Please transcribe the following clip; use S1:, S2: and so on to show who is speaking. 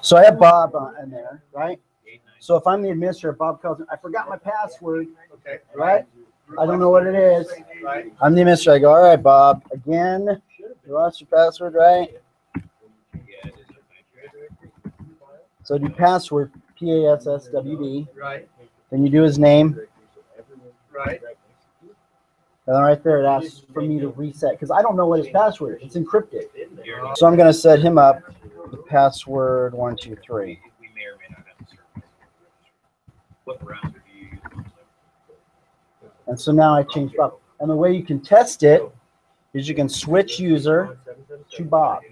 S1: So I have Bob uh, in there, right? So if I'm the administrator, Bob calls me, I forgot my password,
S2: Okay.
S1: right? I don't know what it is.
S2: Right.
S1: I'm the administrator. I go, all right, Bob, again, you lost your password, right? So do password, P A S S W D.
S2: Right.
S1: Then you do his name.
S2: Right.
S1: And then right there, it asks for me to reset because I don't know what his password is. It's encrypted. So I'm going to set him up with password one, two, three.
S3: We may or may not have. What browser do you use?
S1: And so now I change Bob. And the way you can test it is you can switch user to Bob.